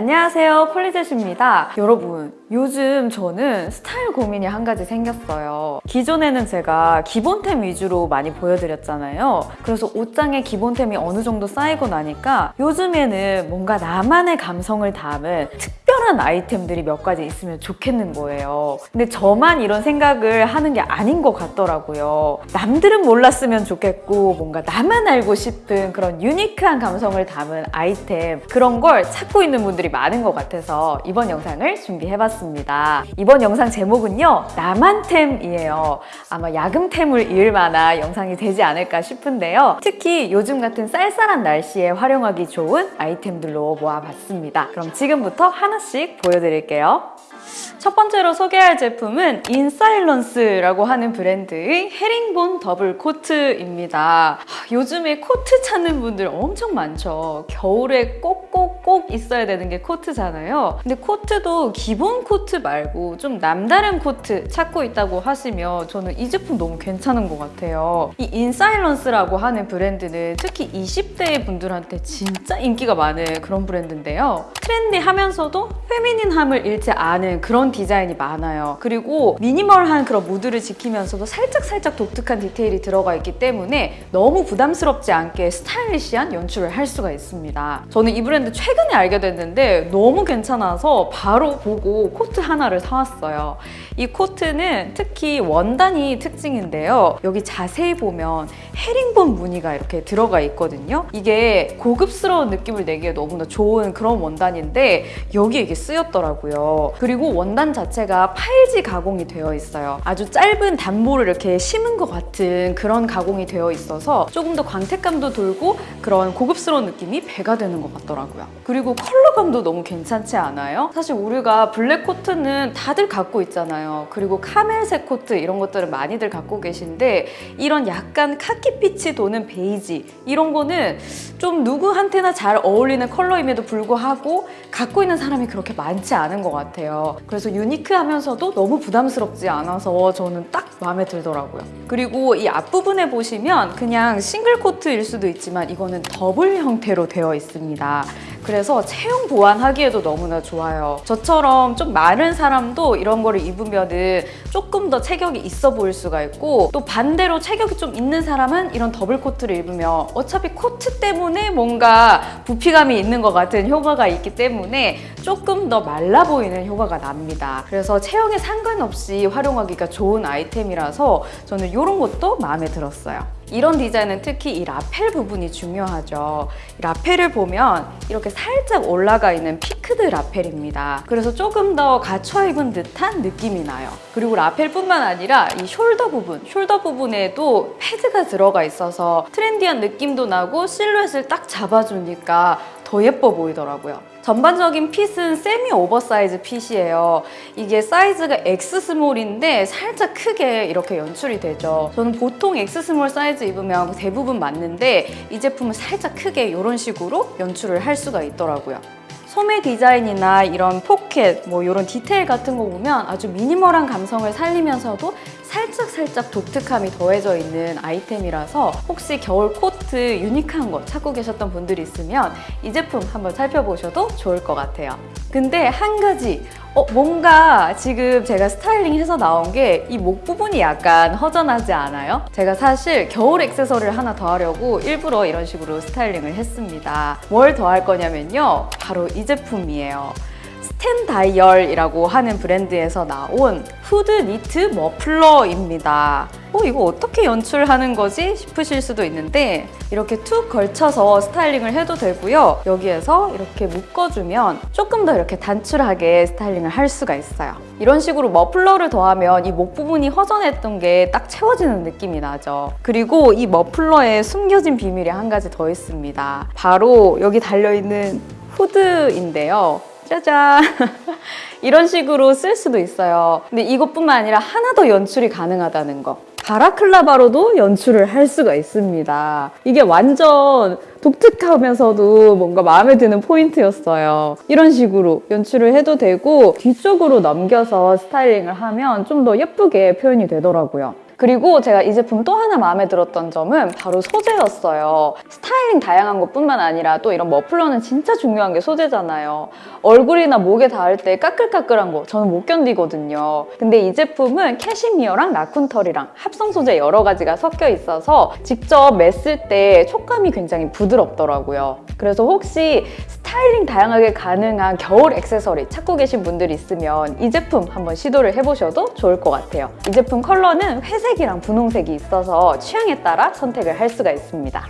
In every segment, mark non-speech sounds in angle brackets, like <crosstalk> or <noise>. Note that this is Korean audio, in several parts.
안녕하세요 폴리젯입니다. 여러분 요즘 저는 스타일 고민이 한 가지 생겼어요. 기존에는 제가 기본템 위주로 많이 보여드렸잖아요. 그래서 옷장에 기본템이 어느 정도 쌓이고 나니까 요즘에는 뭔가 나만의 감성을 담은 특 별한 아이템들이 몇 가지 있으면 좋겠는 거예요 근데 저만 이런 생각을 하는 게 아닌 것 같더라고요 남들은 몰랐으면 좋겠고 뭔가 나만 알고 싶은 그런 유니크한 감성을 담은 아이템 그런 걸 찾고 있는 분들이 많은 것 같아서 이번 영상을 준비해봤습니다. 이번 영상 제목은요. 나만템이에요. 아마 야금템을 이을 만한 영상이 되지 않을까 싶은데요. 특히 요즘 같은 쌀쌀한 날씨에 활용하기 좋은 아이템들로 모아봤습니다. 그럼 지금부터 하나씩 보여드릴게요. 첫 번째로 소개할 제품은 인사일런스라고 하는 브랜드의 헤링본 더블 코트입니다. 요즘에 코트 찾는 분들 엄청 많죠. 겨울에 꼭꼭꼭 있어야 되는 게 코트잖아요. 근데 코트도 기본 코트 말고 좀 남다른 코트 찾고 있다고 하시면 저는 이 제품 너무 괜찮은 것 같아요. 이 인사일런스라고 하는 브랜드는 특히 20대 분들한테 진짜 인기가 많은 그런 브랜드인데요. trendy하면서도 feminine함을 잃지 않은 그런 디자인이 많아요. 그리고 minimal한 그런 무드를 지키면서도 살짝살짝 독특한 디테일이 들어가 있기 때문에 너무 부담스럽지 않게 stylish한 연출을 할 수가 있습니다. 저는 이 브랜드 최근에 알게 됐는데 너무 괜찮아서 바로 보고 코트 하나를 사왔어요. 이 코트는 특히 원단이 특징인데요. 여기 자세히 보면 헤링본 무늬가 이렇게 들어가 있거든요. 이게 고급스러운 느낌을 내기에 너무나 좋은 그런 원단인데 여기에 이게 쓰였더라고요. 그리고 원단 자체가 파일지 가공이 되어 있어요. 아주 짧은 단모를 이렇게 심은 것 같은 그런 가공이 되어 있어서 조금 더 광택감도 돌고 그런 고급스러운 느낌이 배가 되는 것 같더라고요. 그리고 컬러감도 너무 괜찮지 않아요? 사실 우리가 블랙 코트는 다들 갖고 있잖아요. 그리고 카멜색 코트 이런 것들은 많이들 갖고 계신데 이런 약간 카키빛이 도는 베이지 이런 거는 좀 누구한테나 잘 어울리는 컬러임에도 불구하고 갖고 있는 사람이 그렇게 많지 않은 것 같아요. 그래서 unique하면서도 너무 부담스럽지 않아서 저는 딱 마음에 들더라고요. 그리고 이 앞부분에 보시면 그냥 싱글 코트일 수도 있지만 이거는 더블 형태로 되어 있습니다. 그래서 체형 보완하기에도 너무나 좋아요. 저처럼 좀 마른 사람도 이런 거를 입으면 은 조금 더 체격이 있어 보일 수가 있고 또 반대로 체격이 좀 있는 사람은 이런 더블 코트를 입으면 어차피 코트 때문에 뭔가 부피감이 있는 것 같은 효과가 있기 때문에 조금 더 말라 보이는 효과가 납니다. 그래서 체형에 상관없이 활용하기가 좋은 아이템이라서 저는 이런 것도 마음에 들었어요. 이런 디자인은 특히 이 lapel 부분이 중요하죠. 이 lapel을 보면 이렇게 살짝 올라가 있는 peaked lapel입니다. 그래서 조금 더 갖춰 입은 듯한 느낌이 나요. 그리고 lapel뿐만 아니라 이 shoulder 부분, shoulder 부분에도 패드가 들어가 있어서 trendy한 느낌도 나고 실루엣을 딱 잡아주니까 더 예뻐 보이더라고요. 전반적인 fit은 semi oversize fit이에요. 이게 사이즈가 X 스몰인데 살짝 크게 이렇게 연출이 되죠. 저는 보통 X small 사이즈 입으면 대부분 맞는데 이 제품은 살짝 크게 이런 식으로 연출을 할 수가 있더라고요. 소매 디자인이나 이런 포켓, 뭐 이런 디테일 같은 거 보면 아주 minimal한 감성을 살리면서도 살짝살짝 독특함이 더해져 있는 아이템이라서 혹시 겨울 코트 unique한 거 찾고 계셨던 분들이 있으면 이 제품 한번 살펴보셔도 좋을 것 같아요. 근데 한 가지 어, 뭔가 지금 제가 styling해서 나온 게 이 목 부분이 약간 허전하지 않아요? 제가 사실 겨울 액세서리를 하나 더 하려고 일부러 이런 식으로 styling을 했습니다. 뭘 더 할 거냐면요. 바로 이 제품이에요. 스탠드오일이라고 하는 브랜드에서 나온 후드 니트 머플러입니다. 어, 이거 어떻게 연출하는 거지? 싶으실 수도 있는데 이렇게 툭 걸쳐서 styling을 해도 되고요. 여기에서 이렇게 묶어주면 조금 더 이렇게 단출하게 styling을 할 수가 있어요. 이런 식으로 머플러를 더하면 이 목 부분이 허전했던 게 딱 채워지는 느낌이 나죠. 그리고 이 머플러에 숨겨진 비밀이 한 가지 더 있습니다. 바로 여기 달려있는 후드인데요. 짜잔! <laughs> 이런 식으로 쓸 수도 있어요. 근데 이것뿐만 아니라 하나 더 연출이 가능하다는 거. 바라클라바로도 연출을 할 수가 있습니다. 이게 완전 독특하면서도 뭔가 마음에 드는 포인트였어요. 이런 식으로 연출을 해도 되고 뒤쪽으로 넘겨서 스타일링을 하면 좀 더 예쁘게 표현이 되더라고요. 그리고 제가 이 제품 또 하나 마음에 들었던 점은 바로 소재였어요. 스타일링 다양한 것뿐만 아니라 또 이런 머플러는 진짜 중요한 게 소재잖아요. 얼굴이나 목에 닿을 때 까끌까끌한 거 저는 못 견디거든요. 근데 이 제품은 캐시미어랑 라쿤털이랑 합성 소재 여러 가지가 섞여 있어서 직접 맸을 때 촉감이 굉장히 부드럽더라고요. 그래서 혹시 스타일링 다양하게 가능한 겨울 액세서리 찾고 계신 분들 있으면 이 제품 한번 시도를 해보셔도 좋을 것 같아요. 이 제품 컬러는 회색이랑 분홍색이 있어서 취향에 따라 선택을 할 수가 있습니다.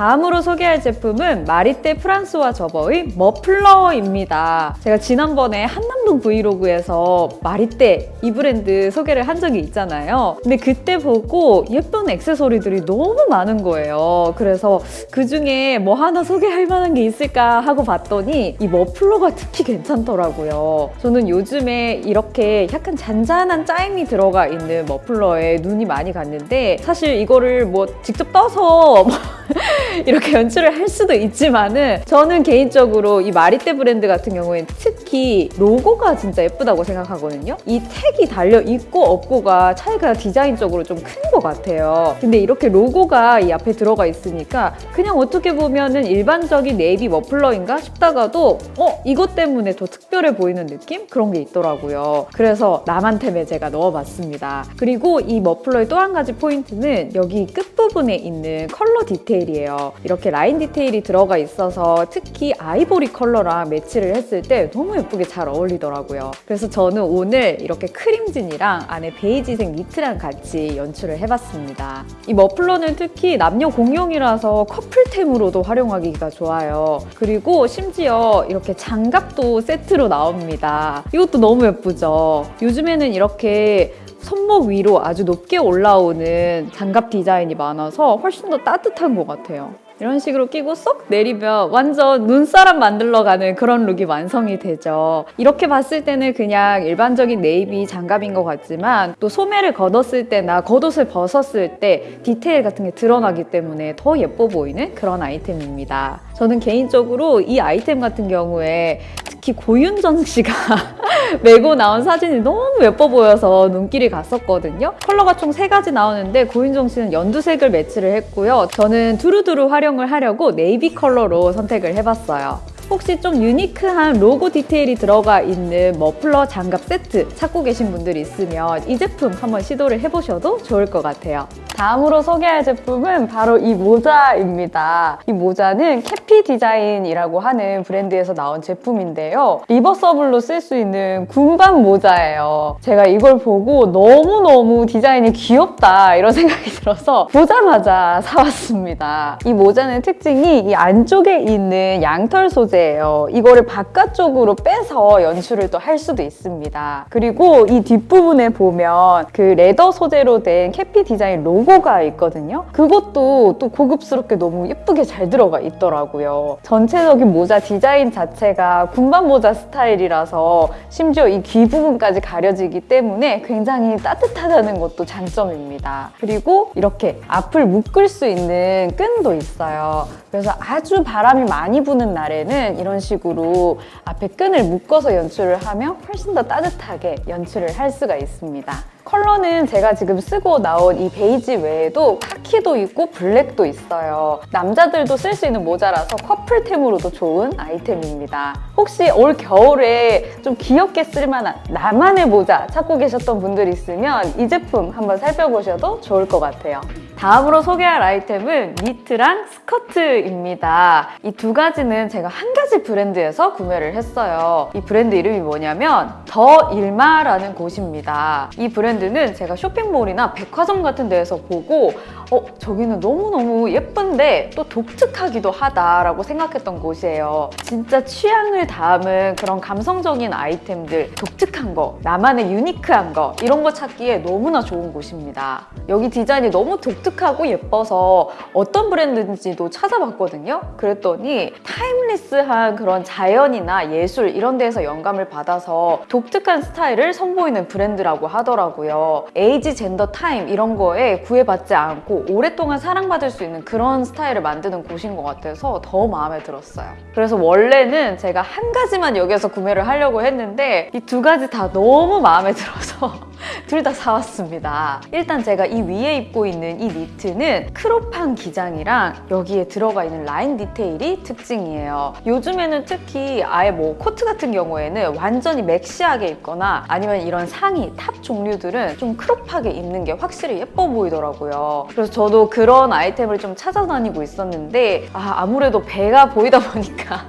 다음으로 소개할 제품은 마리떼 프랑스와 저버의 머플러입니다. 제가 지난번에 한남동 브이로그에서 마리떼 이 브랜드 소개를 한 적이 있잖아요. 근데 그때 보고 예쁜 액세서리들이 너무 많은 거예요. 그래서 그 중에 뭐 하나 소개할 만한 게 있을까 하고 봤더니 이 머플러가 특히 괜찮더라고요. 저는 요즘에 이렇게 약간 잔잔한 짜임이 들어가 있는 머플러에 눈이 많이 갔는데 사실 이거를 뭐 직접 떠서 <laughs> <laughs> 이렇게 연출을 할 수도 있지만은 저는 개인적으로 이 마리떼 브랜드 같은 경우에는 특히 로고가 진짜 예쁘다고 생각하거든요. 이 택이 달려 있고 없고가 차이가 디자인적으로 좀 큰 것 같아요. 근데 이렇게 로고가 이 앞에 들어가 있으니까 그냥 어떻게 보면은 일반적인 네이비 머플러인가 싶다가도 어 이것 때문에 더 특별해 보이는 느낌 그런 게 있더라고요. 그래서 나만템에 제가 넣어봤습니다. 그리고 이 머플러의 또 한 가지 포인트는 여기 끝부분에 있는 컬러 디테일이에 요. 이렇게 라인 디테일이 들어가 있어서 특히 아이보리 컬러랑 매치를 했을 때 너무 예쁘게 잘 어울리더라고요. 그래서 저는 오늘 이렇게 크림진이랑 안에 베이지색 니트랑 같이 연출을 해봤습니다. 이 머플러는 특히 남녀 공용이라서 커플템으로도 활용하기가 좋아요. 그리고 심지어 이렇게 장갑도 세트로 나옵니다. 이것도 너무 예쁘죠? 요즘에는 이렇게 손목 위로 아주 높게 올라오는 장갑 디자인이 많아서 훨씬 더 따뜻한 것 같아요. 이런 식으로 끼고 쏙 내리면 완전 눈사람 만들러 가는 그런 룩이 완성이 되죠. 이렇게 봤을 때는 그냥 일반적인 네이비 장갑인 것 같지만 또 소매를 걷었을 때나 겉옷을 벗었을 때 디테일 같은 게 드러나기 때문에 더 예뻐 보이는 그런 아이템입니다. 저는 개인적으로 이 아이템 같은 경우에 특히 고윤정 씨가 <laughs> 메고 나온 사진이 너무 예뻐 보여서 눈길이 갔었거든요. 컬러가 총 세 가지 나오는데 고윤정 씨는 연두색을 매치를 했고요. 저는 두루두루 활용을 하려고 네이비 컬러로 선택을 해봤어요. 혹시 좀 unique한 로고 디테일이 들어가 있는 머플러 장갑 세트 찾고 계신 분들 있으면 이 제품 한번 시도를 해보셔도 좋을 것 같아요. 다음으로 소개할 제품은 바로 이 모자입니다. 이 모자는 캐피 디자인이라고 하는 브랜드에서 나온 제품인데요. reversible로 쓸 수 있는 군밤 모자예요. 제가 이걸 보고 너무너무 디자인이 귀엽다 이런 <laughs> 생각이 들어서 보자마자 사왔습니다. 이 모자는 특징이 이 안쪽에 있는 양털 소재 예요. 이거를 바깥쪽으로 빼서 연출을 또 할 수도 있습니다. 그리고 이 뒷부분에 보면 그 leather 소재로 된 캐피 디자인 로고가 있거든요. 그것도 또 고급스럽게 너무 예쁘게 잘 들어가 있더라고요. 전체적인 모자 디자인 자체가 군밤 모자 스타일이라서 심지어 이 귀 부분까지 가려지기 때문에 굉장히 따뜻하다는 것도 장점입니다. 그리고 이렇게 앞을 묶을 수 있는 끈도 있어요. 그래서 아주 바람이 많이 부는 날에는 이런 식으로 앞에 끈을 묶어서 연출을 하면 훨씬 더 따뜻하게 연출을 할 수가 있습니다. 컬러는 제가 지금 쓰고 나온 이 베이지 외에도 카키도 있고 블랙도 있어요. 남자들도 쓸 수 있는 모자라서 커플템으로도 좋은 아이템입니다. 혹시 올 겨울에 좀 귀엽게 쓸만한 나만의 모자 찾고 계셨던 분들 있으면 이 제품 한번 살펴보셔도 좋을 것 같아요. 다음으로 소개할 아이템은 니트랑 스커트입니다. 이 두 가지는 제가 한 가지 브랜드에서 구매를 했어요. 이 브랜드 이름이 뭐냐면 더 일마라는 곳입니다. 이 브랜드 는 제가 쇼핑몰이나 백화점 같은 데에서 보고 어, 저기는 너무너무 예쁜데 또 독특하기도 하다라고 생각했던 곳이에요. 진짜 취향을 담은 그런 감성적인 아이템들, 독특한 거, 나만의 유니크한 거 이런 거 찾기에 너무나 좋은 곳입니다. 여기 디자인이 너무 독특하고 예뻐서 어떤 브랜드인지도 찾아봤거든요. 그랬더니 타임리스한 그런 자연이나 예술 이런 데에서 영감을 받아서 독특한 스타일을 선보이는 브랜드라고 하더라고요. age, gender, time 이런 거에 구애받지 않고 오랫동안 사랑받을 수 있는 그런 스타일을 만드는 곳인 것 같아서 더 마음에 들었어요. 그래서 원래는 제가 한 가지만 여기서 구매를 하려고 했는데 이 두 가지 다 너무 마음에 들어서 <laughs> 둘 다 사왔습니다. 일단 제가 이 위에 입고 있는 이 니트는 crop한 기장이랑 여기에 들어가 있는 라인 디테일이 특징이에요. 요즘에는 특히 아예 뭐 코트 같은 경우에는 완전히 maxi하게 입거나 아니면 이런 상의, top 종류들은 좀 crop하게 입는 게 확실히 예뻐 보이더라고요. 그래서 저도 그런 아이템을 좀 찾아다니고 있었는데 아, 아무래도 배가 보이다 <laughs> 보니까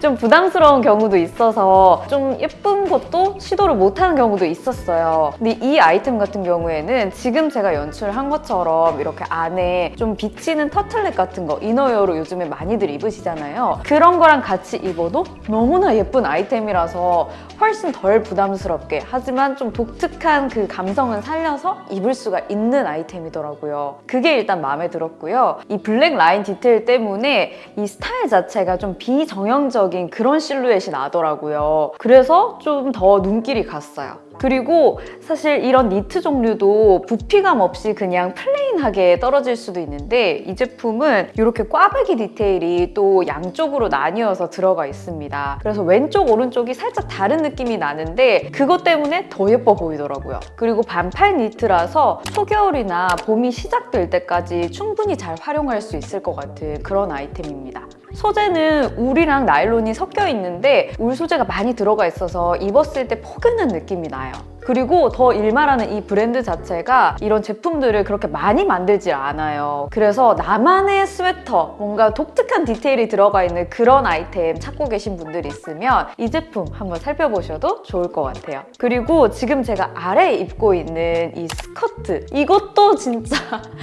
좀 부담스러운 경우도 있어서 좀 예쁜 것도 시도를 못하는 경우도 있었어요. 근데 이 아이템 같은 경우에는 지금 제가 연출한 것처럼 이렇게 안에 좀 비치는 터틀넥 같은 거 이너웨어로 요즘에 많이들 입으시잖아요. 그런 거랑 같이 입어도 너무나 예쁜 아이템이라서 훨씬 덜 부담스럽게 하지만 좀 독특한 그 감성은 살려서 입을 수가 있는 아이템이더라고요. 그게 일단 마음에 들었고요. 이 블랙 라인 디테일 때문에 이 스타일 자체가 좀 비정형적인 그런 실루엣이 나더라고요. 그래서 좀 더 눈길이 갔어요. 그리고 사실 이런 니트 종류도 부피감 없이 그냥 plain하게 떨어질 수도 있는데 이 제품은 이렇게 꽈배기 디테일이 또 양쪽으로 나뉘어서 들어가 있습니다. 그래서 왼쪽 오른쪽이 살짝 다른 느낌이 나는데 그것 때문에 더 예뻐 보이더라고요. 그리고 반팔 니트라서 초겨울이나 봄이 시작될 때까지 충분히 잘 활용할 수 있을 것 같은 그런 아이템입니다. 소재는 울이랑 나일론이 섞여 있는데 울 소재가 많이 들어가 있어서 입었을 때 포근한 느낌이 나요. 그리고 더 일마라는 이 브랜드 자체가 이런 제품들을 그렇게 많이 만들질 않아요. 그래서 나만의 스웨터, 뭔가 독특한 디테일이 들어가 있는 그런 아이템 찾고 계신 분들이 있으면 이 제품 한번 살펴보셔도 좋을 것 같아요. 그리고 지금 제가 아래에 입고 있는 이 스커트 이것도 진짜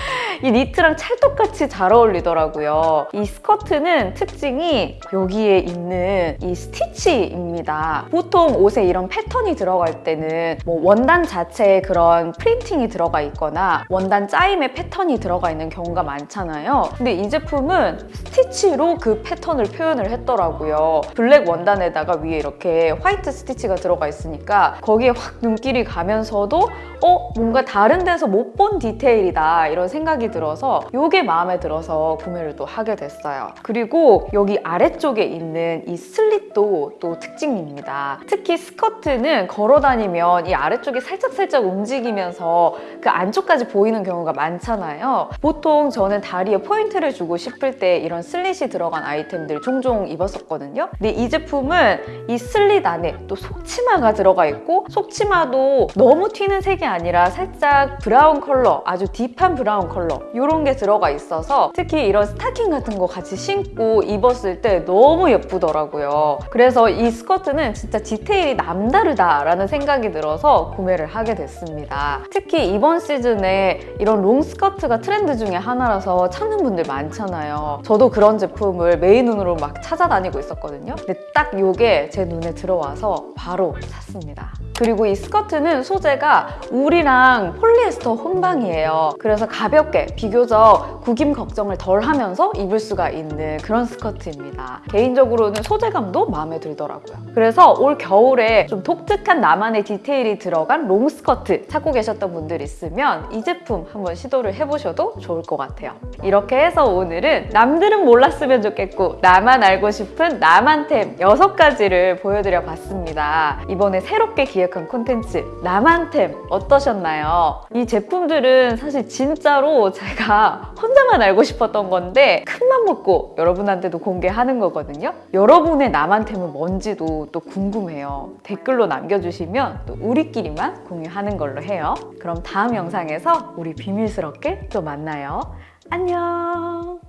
<laughs> 이 니트랑 찰떡같이 잘 어울리더라고요. 이 스커트는 특징이 여기에 있는 이 스티치입니다. 보통 옷에 이런 패턴이 들어갈 때는 뭐 원단 자체에 그런 프린팅이 들어가 있거나 원단 짜임의 패턴이 들어가 있는 경우가 많잖아요. 근데 이 제품은 스티치로 그 패턴을 표현을 했더라고요. 블랙 원단에다가 위에 이렇게 화이트 스티치가 들어가 있으니까 거기에 확 눈길이 가면서도 어? 뭔가 다른 데서 못 본 디테일이다 이런 생각이 들어서 이게 마음에 들어서 구매를 또 하게 됐어요. 그리고 여기 아래쪽에 있는 이 슬릿도 또 특징입니다. 특히 스커트는 걸어 다니면 이 아래쪽이 살짝살짝 움직이면서 그 안쪽까지 보이는 경우가 많잖아요. 보통 저는 다리에 포인트를 주고 싶을 때 이런 슬릿이 들어간 아이템들 종종 입었었거든요. 근데 이 제품은 이 슬릿 안에 또 속치마가 들어가 있고 속치마도 너무 튀는 색이 아니라 살짝 브라운 컬러, 아주 deep한 브라운 컬러 이런 게 들어가 있어서 특히 이런 스타킹 같은 거 같이 신고 입었을 때 너무 예쁘더라고요. 그래서 이 스커트는 진짜 디테일이 남다르다라는 생각이 들어서 구매를 하게 됐습니다. 특히 이번 시즌에 이런 롱 스커트가 트렌드 중에 하나라서 찾는 분들 많잖아요. 저도 그런 제품을 매의 눈으로 막 찾아다니고 있었거든요. 근데 딱 이게 제 눈에 들어와서 바로 샀습니다. 그리고 이 스커트는 소재가 울이랑 폴리에스터 혼방이에요. 그래서 가볍게 비교적 구김 걱정을 덜 하면서 입을 수가 있는 그런 스커트입니다. 개인적으로는 소재감도 마음에 들더라고요. 그래서 올 겨울에 좀 독특한 나만의 디테일이 들어간 롱 스커트 찾고 계셨던 분들 있으면 이 제품 한번 시도를 해보셔도 좋을 것 같아요. 이렇게 해서 오늘은 남들은 몰랐으면 좋겠고 나만 알고 싶은 나만템 6가지를 보여드려 봤습니다. 이번에 새롭게 기획한 콘텐츠 나만템 어떠셨나요? 이 제품들은 사실 진짜로 제가 <laughs> 혼자만 알고 싶었던 건데 큰맘 먹고 여러분한테도 공개하는 거거든요. 여러분의 나만템은 뭔지도 또 궁금해요. 댓글로 남겨주시면 또 우리끼리만 공유하는 걸로 해요. 그럼 다음 영상에서 우리 비밀스럽게 또 만나요. 안녕!